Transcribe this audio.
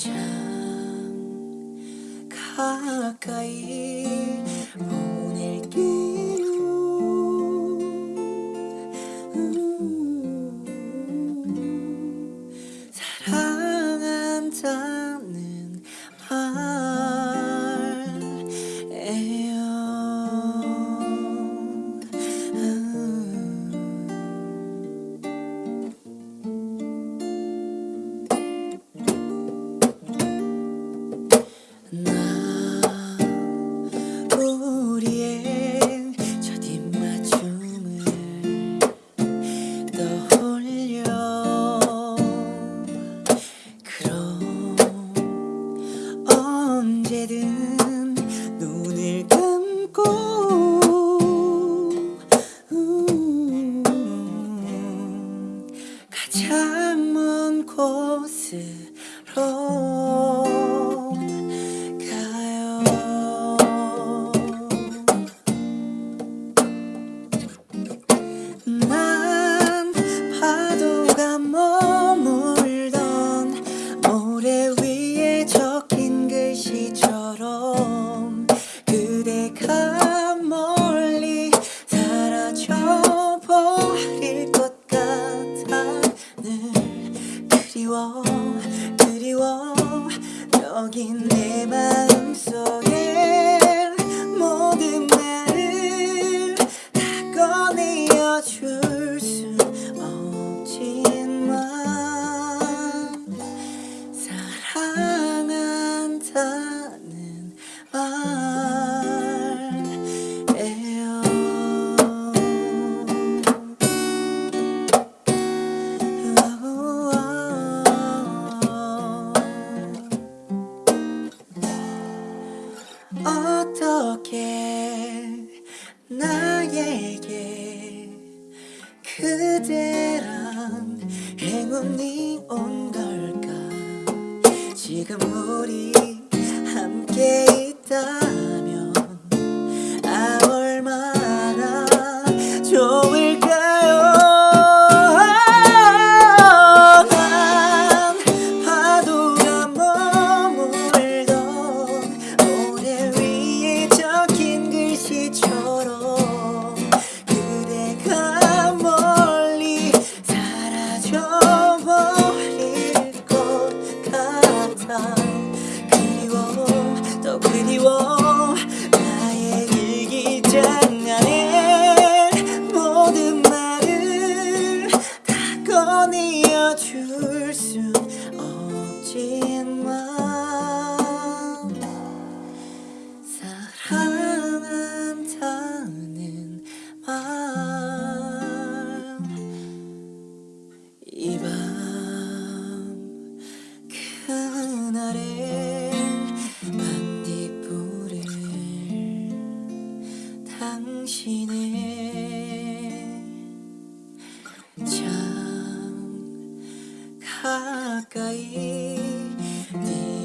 ちゃん。輝い 언제든 눈을 감고. 가장 먼 곳으로. 그리워 여긴 내맘 나에게 그대란 행운이 온 걸까? 지금 우리 함께 있다면 아 얼마나 좋 그리워 더 그리워. 가까이 네